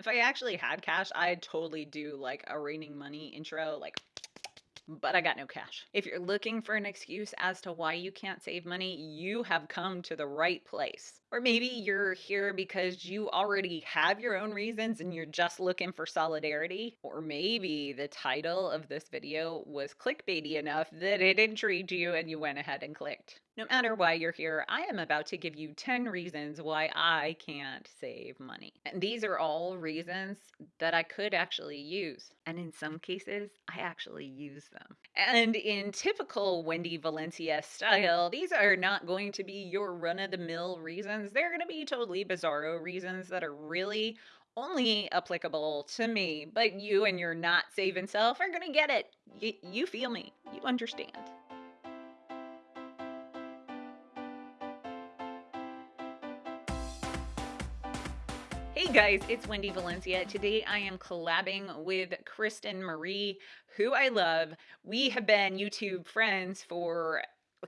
If I actually had cash, I'd totally do like a raining money intro, like but I got no cash. If you're looking for an excuse as to why you can't save money, you have come to the right place. Or maybe you're here because you already have your own reasons and you're just looking for solidarity. Or maybe the title of this video was clickbaity enough that it intrigued you and you went ahead and clicked. No matter why you're here, I am about to give you 10 reasons why I can't save money. And these are all reasons that I could actually use. And in some cases, I actually use them. And in typical Wendy Valencia style, these are not going to be your run of the mill reasons. They're going to be totally bizarro reasons that are really only applicable to me, but you and your not saving self are going to get it. Y- you feel me. You understand. Guys, it's Wendy Valencia. Today I am collabing with Kristen Marie, who I love. We have been YouTube friends for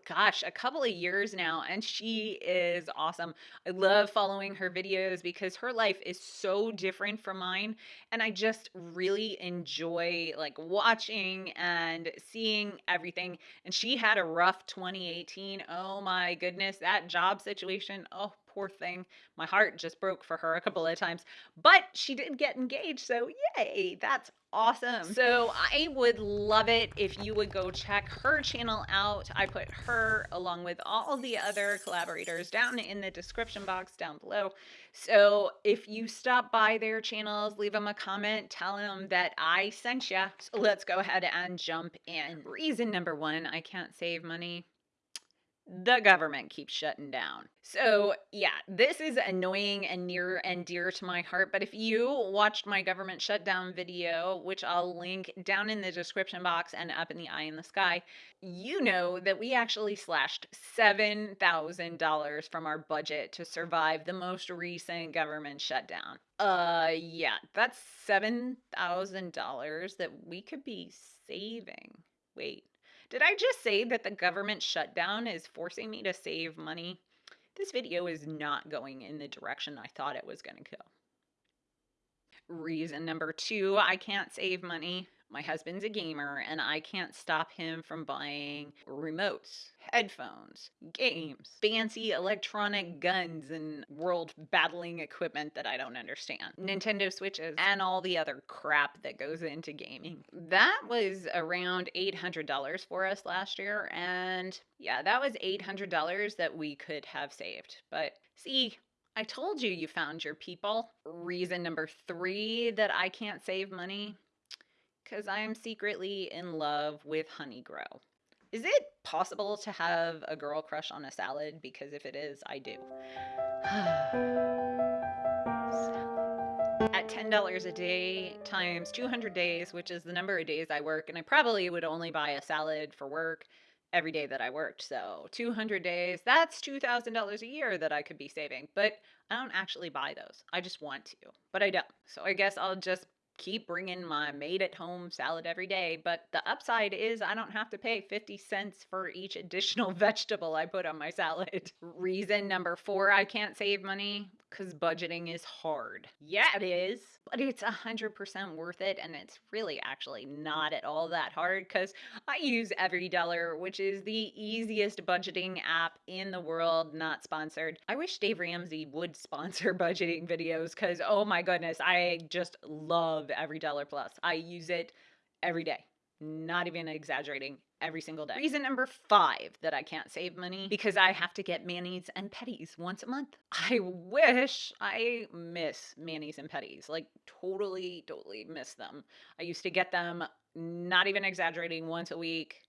gosh, a couple of years now, and she is awesome. I love following her videos because her life is so different from mine, and I just really enjoy like watching and seeing everything. And she had a rough 2018. Oh my goodness, that job situation. Oh, poor thing. My heart just broke for her a couple of times, but she did get engaged. So, yay, that's awesome. So, I would love it if you would go check her channel out. I put her along with all the other collaborators down in the description box down below. So, if you stop by their channels, leave them a comment, tell them that I sent you. So, let's go ahead and jump in. Reason number one I can't save money the government keeps shutting down. So, yeah, this is annoying and near and dear to my heart. But if you watched my government shutdown video, which I'll link down in the description box and up in the eye in the sky, you know that we actually slashed $7,000 from our budget to survive the most recent government shutdown. Uh, yeah, that's $7,000 that we could be saving. Wait. Did I just say that the government shutdown is forcing me to save money? This video is not going in the direction I thought it was going to go. Reason number two, I can't save money. My husband's a gamer and I can't stop him from buying remotes, headphones, games, fancy electronic guns, and world battling equipment that I don't understand, Nintendo Switches, and all the other crap that goes into gaming. That was around $800 for us last year. And yeah, that was $800 that we could have saved. But see, I told you you found your people. Reason number three that I can't save money because I am secretly in love with Honeygrow. Is it possible to have a girl crush on a salad? Because if it is, I do. At $10 a day times 200 days, which is the number of days I work, and I probably would only buy a salad for work every day that I worked. So 200 days, that's $2,000 a year that I could be saving. But I don't actually buy those. I just want to, but I don't. So I guess I'll just keep bringing my made at home salad every day. But the upside is I don't have to pay 50 cents for each additional vegetable I put on my salad. Reason number four I can't save money because budgeting is hard. Yeah, it is, but it's 100% worth it. And it's really actually not at all that hard because I use EveryDollar, which is the easiest budgeting app in the world, not sponsored. I wish Dave Ramsey would sponsor budgeting videos because, oh my goodness, I just love EveryDollar Plus. I use it every day. Not even exaggerating every single day. Reason number five that I can't save money because I have to get manis and pedis once a month. I wish I miss manis and pedis. Like totally, totally miss them. I used to get them, not even exaggerating, once a week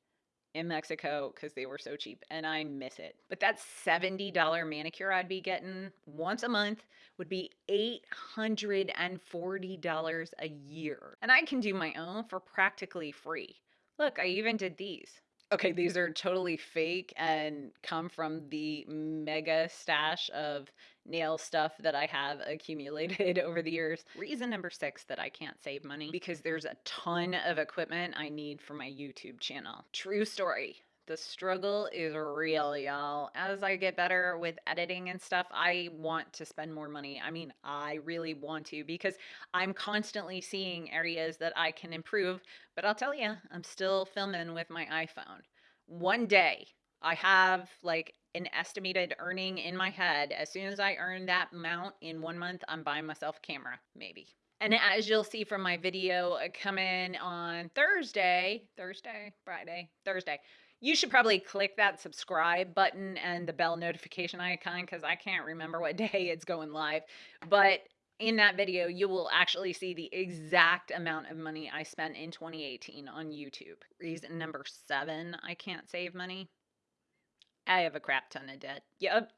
in Mexico because they were so cheap and I miss it. But that $70 manicure I'd be getting once a month would be $840 a year. And I can do my own for practically free. Look, I even did these. Okay, these are totally fake and come from the mega stash of nail stuff that I have accumulated over the years. Reason number six that I can't save money because there's a ton of equipment I need for my YouTube channel. True story. The struggle is real, y'all. As I get better with editing and stuff, I want to spend more money. I mean, I really want to because I'm constantly seeing areas that I can improve. But I'll tell you, I'm still filming with my iPhone. One day, I have like an estimated earning in my head. As soon as I earn that amount in one month, I'm buying myself a camera, maybe. And as you'll see from my video uh, coming on Thursday, Thursday, Friday, Thursday, you should probably click that subscribe button and the bell notification icon because I can't remember what day it's going live. But in that video, you will actually see the exact amount of money I spent in 2018 on YouTube. Reason number seven I can't save money. I have a crap ton of debt. Yep,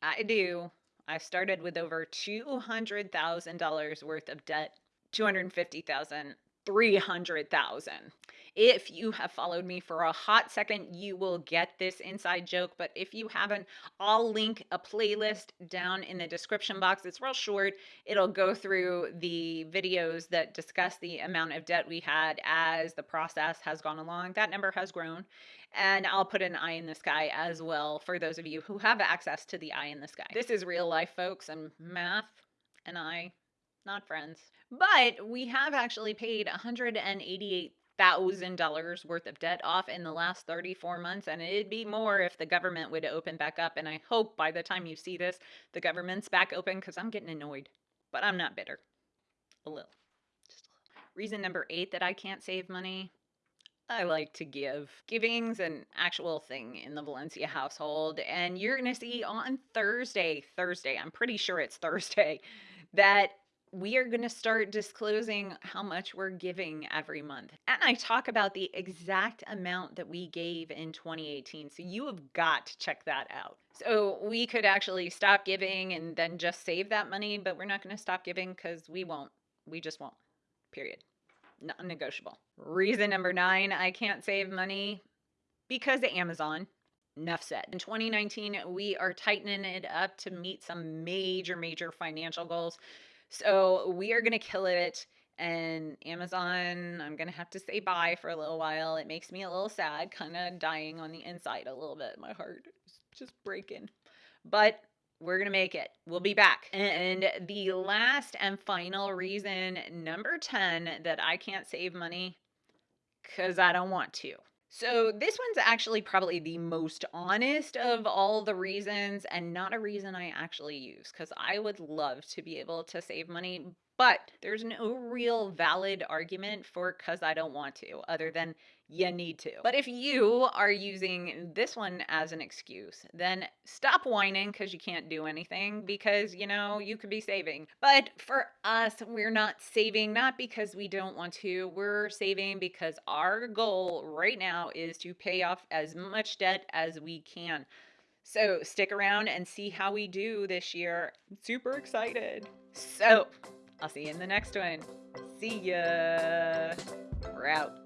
I do. I started with over $200,000 worth of debt. 250,000 300,000. If you have followed me for a hot second, you will get this inside joke. But if you haven't, I'll link a playlist down in the description box. It's real short. It'll go through the videos that discuss the amount of debt we had as the process has gone along. That number has grown. And I'll put an eye in the sky as well for those of you who have access to the eye in the sky. This is real life, folks, and math and I not friends. But we have actually paid $188,000 worth of debt off in the last 34 months, and it'd be more if the government would open back up. And I hope by the time you see this, the government's back open because I'm getting annoyed. But I'm not bitter. A little. Just a little. Reason number eight that I can't save money I like to give. Giving's an actual thing in the Valencia household, and you're going to see on Thursday, Thursday, I'm pretty sure it's Thursday, that we are going to start disclosing how much we're giving every month. And I talk about the exact amount that we gave in 2018. So you have got to check that out. So we could actually stop giving and then just save that money, but we're not going to stop giving because we won't. We just won't. Period. Non negotiable. Reason number nine I can't save money because of Amazon. Enough said. In 2019, we are tightening it up to meet some major, major financial goals. So we are going to kill it. And Amazon, I'm going to have to say bye for a little while. It makes me a little sad, kind of dying on the inside a little bit. My heart is just breaking. But we're going to make it. We'll be back. And the last and final reason, number 10, that I can't save money because I don't want to. So this one's actually probably the most honest of all the reasons and not a reason I actually use because I would love to be able to save money, but there's no real valid argument for because I don't want to, other than you need to. But if you are using this one as an excuse, then stop whining because you can't do anything because, you know, you could be saving. But for us, we're not saving not because we don't want to, we're saving because our goal right now is to pay off as much debt as we can. So stick around and see how we do this year. I'm super excited. So I'll see you in the next one. See ya. We're out.